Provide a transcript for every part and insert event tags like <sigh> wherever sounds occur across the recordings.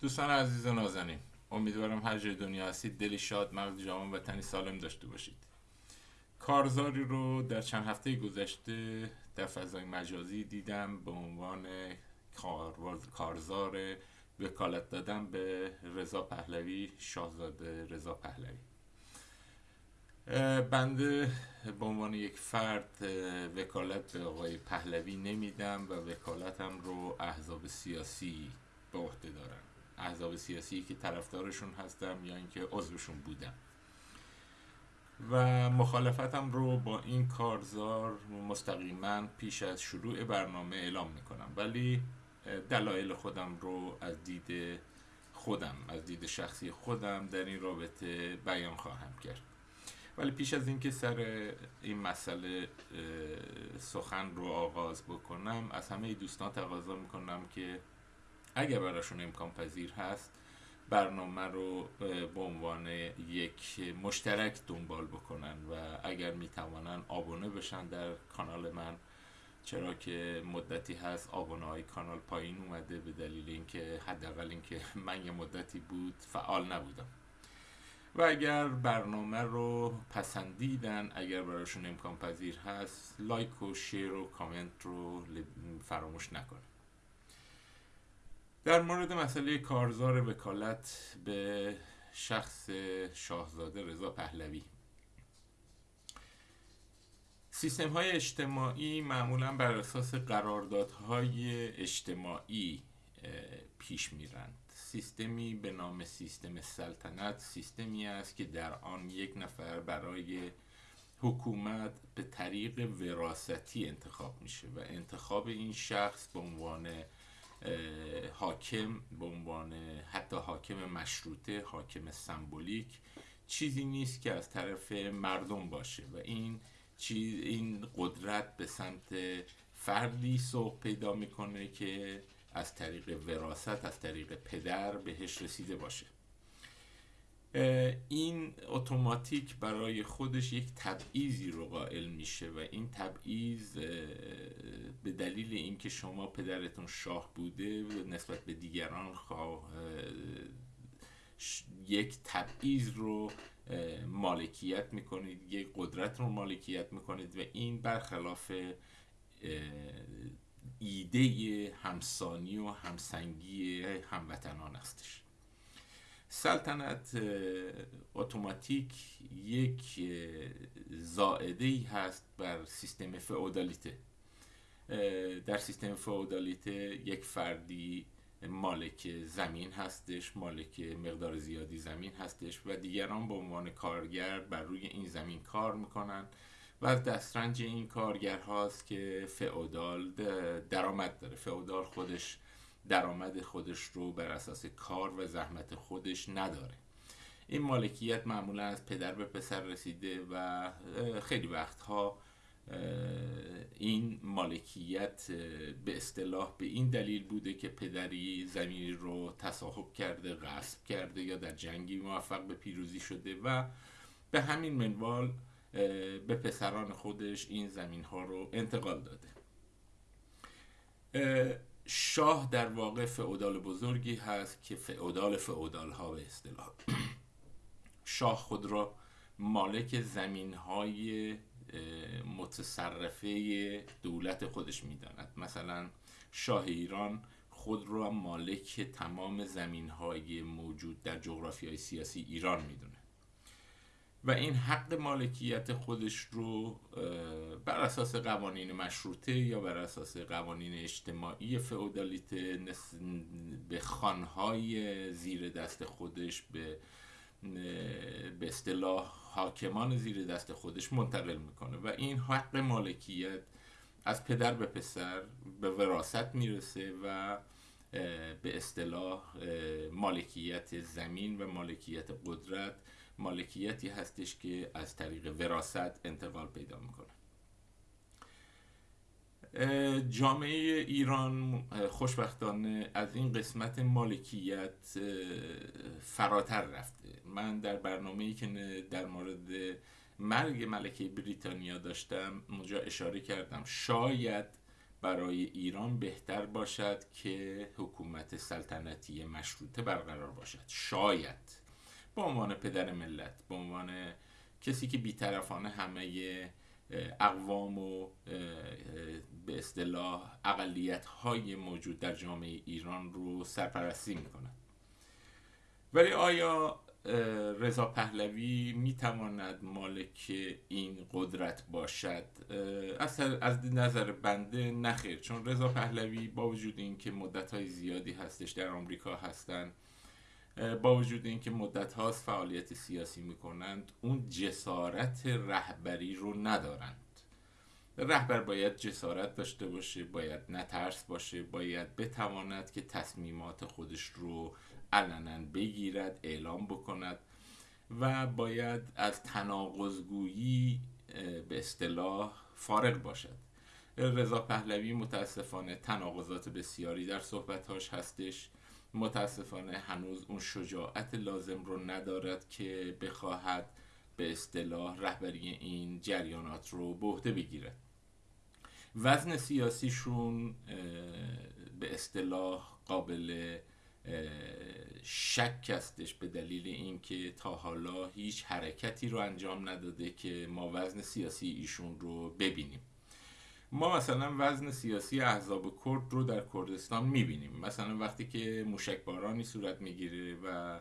دوستان عزیز و نازنین امیدوارم هر جای دنیا هستید. دلی شاد مغز جوان و تنی سالم داشته باشید. کارزاری رو در چند هفته گذشته در فضای مجازی دیدم به عنوان کارزار وکالت دادن به رضا پهلوی شاهزاده رضا پهلوی. بنده به عنوان یک فرد وکالت به آقای پهلوی نمیدم و وکالتم رو احزاب سیاسی به عهده دارم. احزاب سیاسی که طرفدارشون هستم یا اینکه عضوشون بودم. و مخالفتم رو با این کارزار مستقیما پیش از شروع برنامه اعلام می‌کنم. ولی دلایل خودم رو از دید خودم از دید شخصی خودم در این رابطه بیان خواهم کرد. ولی پیش از اینکه سر این مسئله سخن رو آغاز بکنم از همه دوستان تقاضا می‌کنم که اگر براشون امکان پذیر هست برنامه رو به عنوان یک مشترک دنبال بکنن و اگر می‌توانن آبونه بشن در کانال من. چرا که مدتی هست آبونه های کانال پایین اومده به دلیل اینکه حداقل اینکه من یه مدتی بود فعال نبودم. و اگر برنامه رو پسندیدن اگر براشون امکان پذیر هست لایک و شیر و کامنت رو فراموش نکنید. در مورد مسئله کارزار وکالت به شخص شاهزاده رضا پهلوی. سیستم های اجتماعی معمولا بر اساس قراردادهای اجتماعی پیش میرند. سیستمی به نام سیستم سلطنت سیستمی است که در آن یک نفر برای حکومت به طریق وراستی انتخاب میشه و انتخاب این شخص به عنوان حاکم به عنوان حتی حاکم مشروطه حاکم سمبولیک چیزی نیست که از طرف مردم باشه و این چیز این قدرت به سمت فردی سوق پیدا می‌کنه که از طریق وراست از طریق پدر بهش رسیده باشه. این اتوماتیک برای خودش یک تبعیضی رو قائل میشه و این تبعیض به دلیل اینکه شما پدرتون شاه بوده نسبت به دیگران خواه یک تبعیض رو مالکیت می‌کنید یک قدرت رو مالکیت می‌کنید و این برخلاف ایده همسانی و همسنگی هموطنان هستش. سلطنت اتوماتیک یک زائده ای هست بر سیستم فئودالیته. در سیستم فئودالیته یک فردی مالک زمین هستش مالک مقدار زیادی زمین هستش و دیگران به عنوان کارگر بر روی این زمین کار می‌کنن و از دسترنج این کارگر هاست که فئودال درآمد داره. فئودال خودش درآمد خودش رو بر اساس کار و زحمت خودش نداره. این مالکیت معمولا از پدر به پسر رسیده و خیلی وقتها این مالکیت به اصطلاح به این دلیل بوده که پدری زمینی رو تصاحب کرده غصب کرده یا در جنگی موفق به پیروزی شده و به همین منوال به پسران خودش این زمین ها رو انتقال داده. شاه در واقع فعودال بزرگی هست که فعودال فعودال ها به اصطلاح. شاه خود را مالک زمین های متصرفه دولت خودش می‌داند. مثلا شاه ایران خود را مالک تمام زمین های موجود در جغرافی های سیاسی ایران می‌دونه. و این حق مالکیت خودش رو بر اساس قوانین مشروطه یا بر اساس قوانین اجتماعی فئودالیته به خانهای زیر دست خودش به به اصطلاح حاکمان زیر دست خودش منتقل می‌کنه. و این حق مالکیت از پدر به پسر به وراست می‌رسه و به اصطلاح مالکیت زمین و مالکیت قدرت مالکیتی هستش که از طریق وراست انتقال پیدا می‌کنه. جامعه ایران خوشبختانه از این قسمت مالکیت فراتر رفته. من در برنامه ای که در مورد مرگ ملکه بریتانیا داشتم اونجا اشاره کردم. شاید برای ایران بهتر باشد که حکومت سلطنتی مشروطه برقرار باشد. شاید. به عنوان پدر ملت به عنوان کسی که بیطرفانه همه اقوام و به اصطلاح اقلیت های موجود در جامعه ایران رو سرپرستی می‌کنند. ولی آیا رضا پهلوی می‌تواند مالک این قدرت باشد؟ از, از نظر بنده نخیر چون رضا پهلوی با وجود اینکه مدت های زیادی هستش در آمریکا هستند با وجود اینکه مدت هاست فعالیت سیاسی می‌کنند اون جسارت رهبری رو ندارند. رهبر باید جسارت داشته باشه باید نترس باشه باید بتواند که تصمیمات خودش رو علنا بگیرد اعلام بکند و باید از تناقضگویی به اصطلاح فارغ باشد. رضا پهلوی متاسفانه تناقضات بسیاری در صحبتهاش هستش. متاسفانه هنوز اون شجاعت لازم رو ندارد که بخواهد به اصطلاح رهبری این جریانات رو به عهده بگیرد. وزن سیاسیشون به اصطلاح قابل شک هستش به دلیل اینکه تا حالا هیچ حرکتی رو انجام نداده که ما وزن سیاسی ایشون رو ببینیم. ما مثلا وزن سیاسی احزاب کرد رو در کردستان می‌بینیم. مثلا وقتی که موشک بارانی صورت می‌گیره و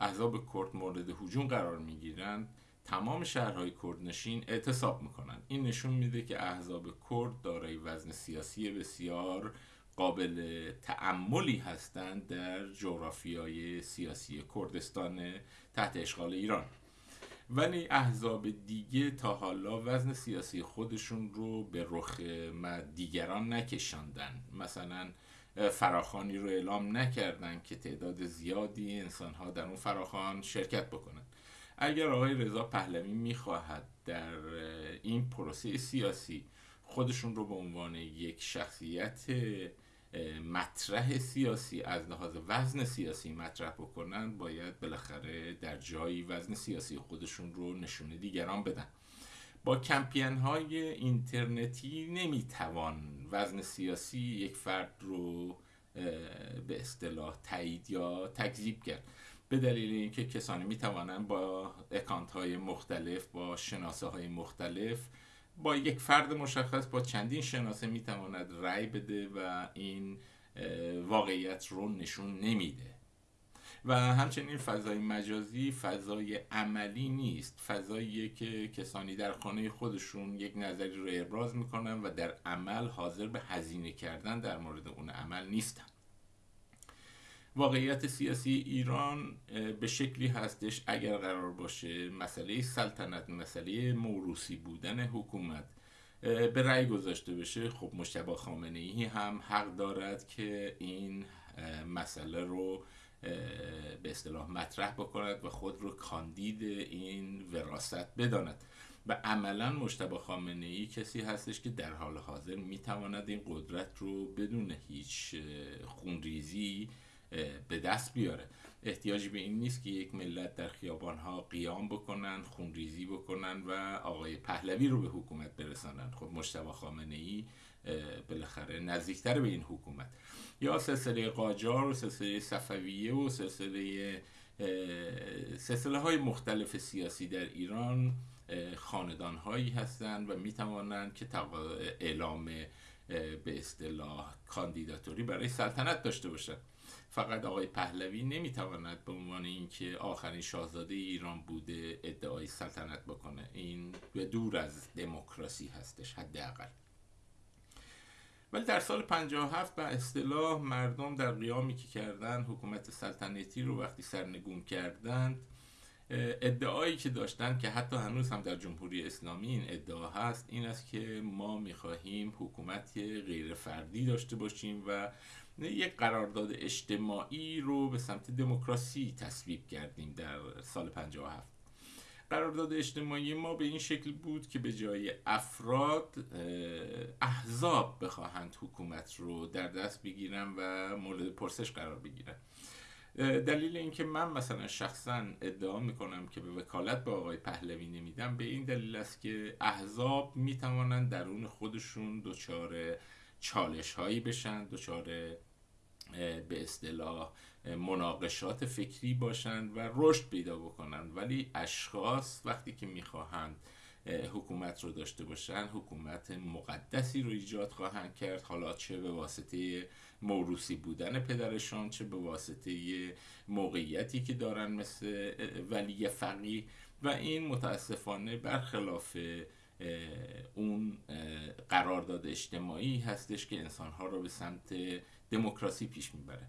احزاب کرد مورد هجوم قرار می‌گیرند تمام شهرهای کردنشین اعتصاب می‌کنن. این نشون میده که احزاب کرد دارای وزن سیاسی بسیار قابل تعملی هستند در جغرافیای سیاسی کردستان تحت اشغال ایران. ولی احزاب دیگه تا حالا وزن سیاسی خودشون رو به رخ دیگران نکشاندن. مثلا فراخانی رو اعلام نکردن که تعداد زیادی انسانها در اون فراخان شرکت بکنن. اگر آقای رضا پهلوی می‌خواهد در این پروسه سیاسی خودشون رو به عنوان یک شخصیت مطرح سیاسی از لحاظ وزن سیاسی مطرح بکنن باید بالاخره در جایی وزن سیاسی خودشون رو نشونه دیگران بدن. با کمپین های اینترنتی نمی‌توان وزن سیاسی یک فرد رو به اصطلاح تایید یا تکذیب کرد. به دلیل اینکه کسانی می‌توانند با اکانت های مختلف با شناسه های مختلف با یک فرد مشخص با چندین شناسه می‌تواند رأی بده و این واقعیت رو نشون نمیده. و همچنین فضای مجازی فضای عملی نیست. فضاییه که کسانی در خانه خودشون یک نظری رو ابراز می‌کنن و در عمل حاضر به هزینه کردن در مورد اون عمل نیستن. واقعیت سیاسی ایران به شکلی هستش اگر قرار باشه مسئله سلطنت مسئله موروسی بودن حکومت به رأی گذاشته بشه. خب مشتبه خامنه ای هم حق دارد که این مسئله رو به اصطلاح مطرح بکند و خود رو کاندید این وراست بداند. و عملا مشتبه خامنه ای کسی هستش که در حال حاضر می‌تواند این قدرت رو بدون هیچ خونریزی به دست بیاره. احتیاجی به این نیست که یک ملت در خیابان ها قیام بکنن خونریزی بکنن و آقای پهلوی رو به حکومت برسانن. خب مشتبه خامنه ای بالاخره نزدیکتر به این حکومت. یا سلسله قاجار و سلسله صفویه و سلسله سلسله های مختلف سیاسی در ایران خاندان هایی هستند و می توانند که اعلام به اصطلاح کاندیداتوری برای سلطنت داشته باشند. فقط آقای پهلوی نمی‌تواند به عنوان اینکه آخرین شاهزاده ایران بوده ادعای سلطنت بکنه. این به دور از دموکراسی هستش حداقل. ولی در سال 57 به اصطلاح مردم در قیامی که کردن حکومت سلطنتی رو وقتی سرنگون کردند ادعایی که داشتن که حتی هنوز هم در جمهوری اسلامی این ادعا هست این است که ما می‌خواهیم حکومت غیر فردی داشته باشیم و یک قرارداد اجتماعی رو به سمت دموکراسی تصویب کردیم در سال 57 قرارداد اجتماعی ما به این شکل بود که به جای افراد احزاب بخواهند حکومت رو در دست بگیرن و مورد پرسش قرار بگیرن. دلیل اینکه من مثلا شخصا ادعا می‌کنم که به وکالت به آقای پهلوی نمیدم به این دلیل است که احزاب می‌توانند درون خودشون دچار چالش هایی بشن دچار به اصطلاح مناقشات فکری باشند و رشد پیدا بکنند ولی اشخاص وقتی که می‌خواهند حکومت رو داشته باشن حکومت مقدسی رو ایجاد خواهند کرد. حالا چه به واسطه موروسی بودن پدرشان چه به واسطه موقعیتی که دارن مثل ولی فقی و این متاسفانه برخلاف اون قرارداد اجتماعی هستش که انسانها رو به سمت دموکراسی پیش می‌بره.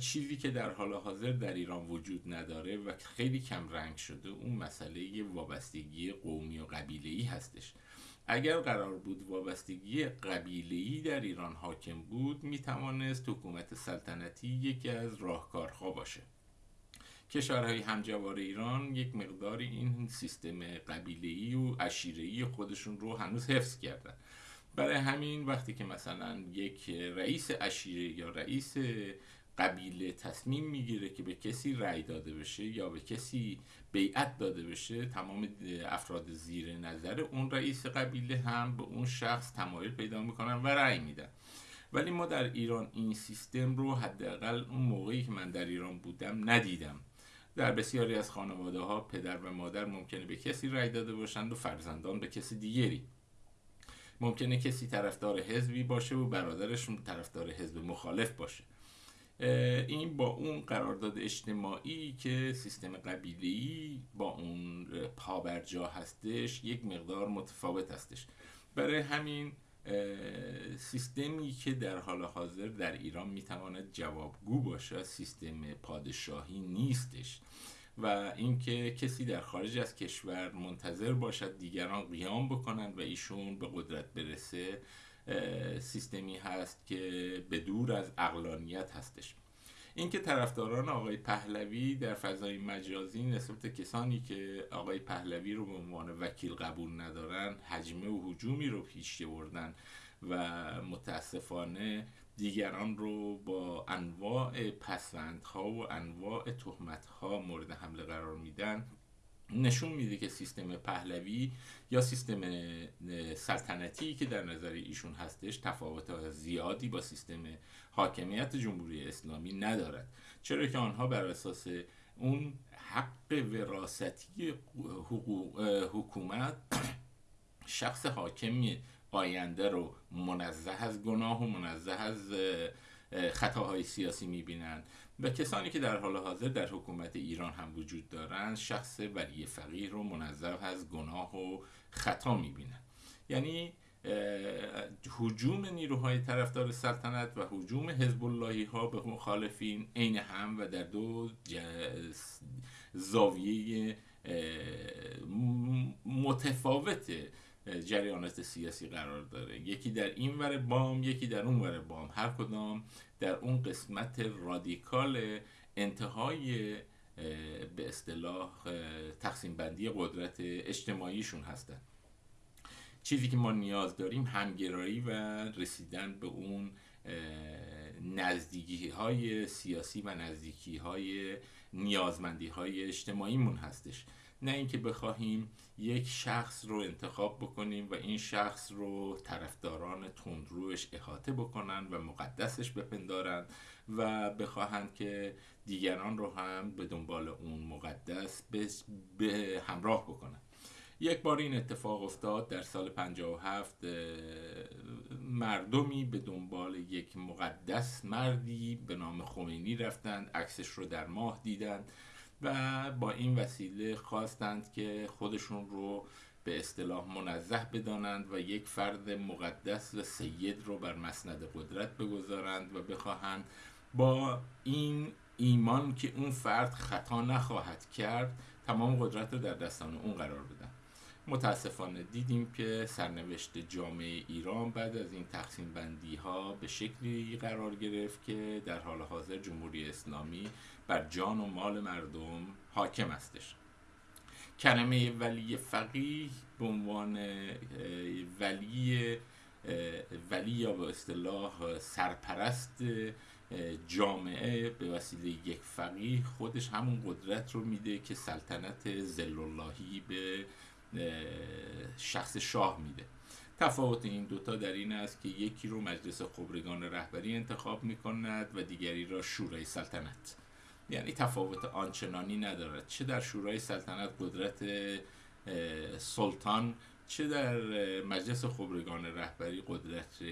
چیزی که در حال حاضر در ایران وجود نداره و خیلی کم رنگ شده اون مسئله وابستگی قومی و قبیله‌ای هستش. اگر قرار بود وابستگی قبیله‌ای در ایران حاکم بود می‌توانست حکومت سلطنتی یکی از راهکارها باشه. کشورهای همجوار ایران یک مقدار این سیستم قبیله‌ای و عشیره‌ای خودشون رو هنوز حفظ کردن. برای همین وقتی که مثلا یک رئیس عشیره یا رئیس قبیله تصمیم می‌گیره که به کسی رأی داده بشه یا به کسی بیعت داده بشه تمام افراد زیر نظر اون رئیس قبیله هم به اون شخص تمایل پیدا می‌کنن و رأی میدن. ولی ما در ایران این سیستم رو حداقل اون موقعی که من در ایران بودم ندیدم. در بسیاری از خانواده ها پدر و مادر ممکنه به کسی رأی داده باشند و فرزندان به کسی دیگری. ممکنه کسی طرفدار حزبی باشه و برادرش طرفدار حزب مخالف باشه. این با اون قرارداد اجتماعی که سیستم قبیلی با اون پابرجا هستش یک مقدار متفاوت هستش. برای همین سیستمی که در حال حاضر در ایران می‌تواند جوابگو باشه سیستم پادشاهی نیستش و اینکه کسی در خارج از کشور منتظر باشد دیگران قیام بکنند و ایشون به قدرت برسه سیستمی هست که به دور از اقلانیت هستش. اینکه طرفداران آقای پهلوی در فضای مجازی نسبت کسانی که آقای پهلوی رو به عنوان وکیل قبول ندارن حجمه و حجومی رو پیش بردن و متاسفانه دیگران رو با انواع پسوندها و انواع تهمتها مورد حمله قرار میدن. نشون میده که سیستم پهلوی یا سیستم سلطنتی که در نظر ایشون هستش تفاوت زیادی با سیستم حاکمیت جمهوری اسلامی ندارد. چرا که آنها بر اساس اون حق وراثتی حکومت <clears throat> شخص حاکمی آینده رو منزه از گناه و منزه از خطاهای سیاسی می‌بینند. و کسانی که در حال حاضر در حکومت ایران هم وجود دارند شخص ولی فقیر رو منظر از گناه و خطا می‌بینند. یعنی حجوم نیروهای طرفدار سلطنت و حجوم حزب اللهی ها به مخالفین عین هم و در دو زاویه متفاوت جریانات سیاسی قرار داره. یکی در این ور بام یکی در اون ور بام. هر کدام در اون قسمت رادیکال انتهای به اصطلاح تقسیم بندی قدرت اجتماعیشون هستن. چیزی که ما نیاز داریم همگرایی و رسیدن به اون نزدیکی های سیاسی و نزدیکی های نیازمندی های اجتماعیمون هستش. نه اینکه بخواهیم یک شخص رو انتخاب بکنیم و این شخص رو طرفداران تندروش احاطه بکنن و مقدسش بپندارن و بخواهند که دیگران رو هم به دنبال اون مقدس به همراه بکنن. یک بار این اتفاق افتاد در سال 57 مردمی به دنبال یک مقدس مردی به نام خمینی رفتند عکسش رو در ماه دیدند. و با این وسیله خواستند که خودشون رو به اصطلاح منزه بدانند و یک فرد مقدس و سید رو بر مسند قدرت بگذارند و بخواهند با این ایمان که اون فرد خطا نخواهد کرد تمام قدرت رو در دستان اون قرار بدن. متاسفانه دیدیم که سرنوشت جامعه ایران بعد از این تقسیم بندی ها به شکلی قرار گرفت که در حال حاضر جمهوری اسلامی بر جان و مال مردم حاکم استش کلمه ولی فقیه به عنوان ولی ولی یا به اصطلاح سرپرست جامعه به وسیله یک فقیه خودش همون قدرت رو میده که سلطنت زل به شخص شاه میده. تفاوت این دوتا در این است که یکی رو مجلس خبرگان رهبری انتخاب می کند و دیگری را شورای سلطنت. یعنی تفاوت آنچنانی ندارد چه در شورای سلطنت قدرت سلطان چه در مجلس خبرگان رهبری قدرت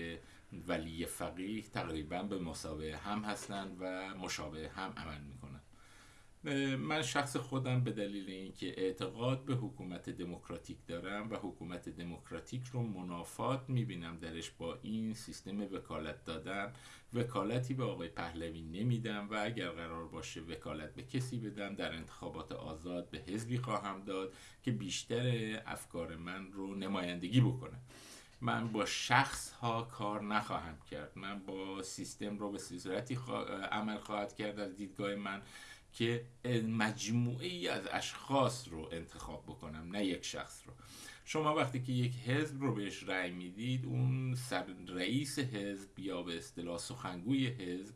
ولی فقیه تقریبا به مسابقه هم هستند و مشابه هم عمل می‌کنند. من شخص خودم به دلیل اینکه اعتقاد به حکومت دموکراتیک دارم و حکومت دموکراتیک رو منافات می‌بینم درش با این سیستم وکالت دادن وکالتی به آقای پهلوی نمیدم و اگر قرار باشه وکالت به کسی بدم در انتخابات آزاد به حزبی خواهم داد که بیشتر افکار من رو نمایندگی بکنه. من با شخص ها کار نخواهم کرد. من با سیستم رو به صورتی عمل خواهد کرد. از دیدگاه من که مجموعه ای از اشخاص رو انتخاب بکنم نه یک شخص رو. شما وقتی که یک حزب رو بهش رأی می‌دید اون سر رئیس حزب یا به اصطلاح سخنگوی حزب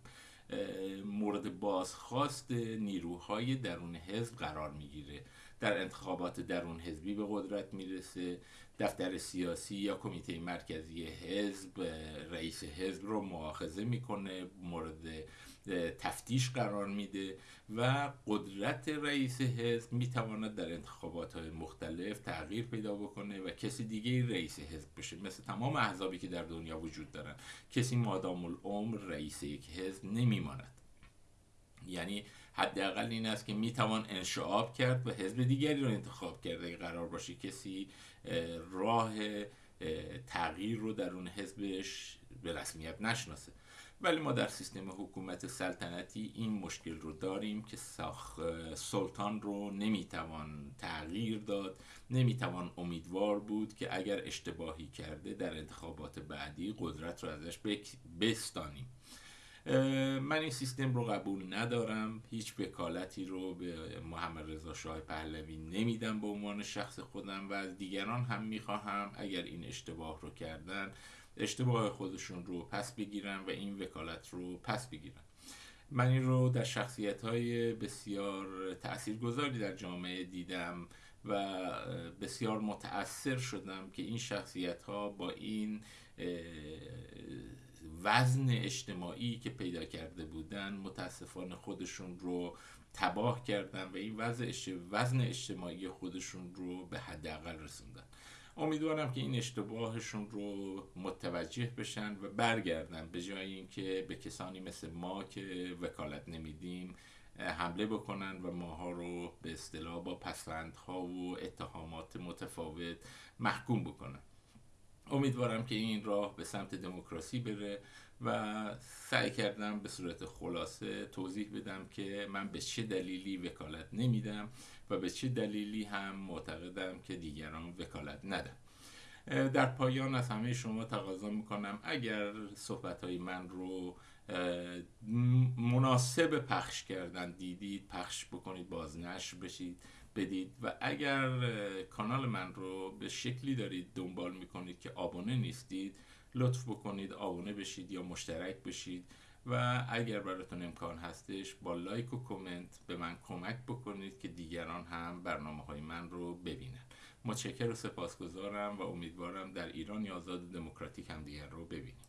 مورد بازخواست نیروهای درون حزب قرار می‌گیره. در انتخابات درون حزبی به قدرت می‌رسه. دفتر سیاسی یا کمیته مرکزی حزب رئیس حزب رو مؤاخذه می‌کنه مورد تفتیش قرار میده و قدرت رئیس حزب می‌تواند در انتخابات های مختلف تغییر پیدا بکنه و کسی دیگه رئیس حزب بشه. مثل تمام احزابی که در دنیا وجود دارن کسی مادام العمر رئیس یک حزب نمیماند. یعنی حداقل این است که می‌توان انشعاب کرد و حزب دیگری رو انتخاب کرد. اگه قرار باشه کسی راه تغییر رو در اون حزبش به رسمیت نشناسه. ولی ما در سیستم حکومت سلطنتی این مشکل رو داریم که ساخ سلطان رو نمی‌توان تغییر داد نمی‌توان امیدوار بود که اگر اشتباهی کرده در انتخابات بعدی قدرت رو ازش بستانیم. من این سیستم رو قبول ندارم. هیچ وکالتی رو به محمد رضا شاه پهلوی نمیدم به عنوان شخص خودم و از دیگران هم می‌خواهم. اگر این اشتباه رو کردن اشتباه خودشون رو پس بگیرن و این وکالت رو پس بگیرن. من این رو در شخصیت های بسیار تاثیرگذاری در جامعه دیدم و بسیار متاثر شدم که این شخصیت ها با این وزن اجتماعی که پیدا کرده بودن متاسفانه خودشون رو تباه کردن و این وزن اجتماعی خودشون رو به حداقل رسوندن. امیدوارم که این اشتباهشون رو متوجه بشن و برگردن. به جای اینکه به کسانی مثل ما که وکالت نمیدیم حمله بکنن و ماها رو به اصطلاح با پسوندها و اتهامات متفاوت محکوم بکنن. امیدوارم که این راه به سمت دموکراسی بره و سعی کردم به صورت خلاصه توضیح بدم که من به چه دلیلی وکالت نمیدم و به چه دلیلی هم معتقدم که دیگران وکالت ندن در پایان از همه شما تقاضا می‌کنم. اگر صحبت های من رو مناسب پخش کردن دیدید پخش بکنید بازنشر بشید بدید. و اگر کانال من رو به شکلی دارید دنبال می‌کنید که آبونه نیستید لطف بکنید آبونه بشید یا مشترک بشید. و اگر براتون امکان هستش با لایک و کامنت به من کمک بکنید که دیگران هم برنامه های من رو ببینن. متشکر و سپاسگزارم و امیدوارم در ایران یا دموکراتیک هم دیگر رو ببینیم.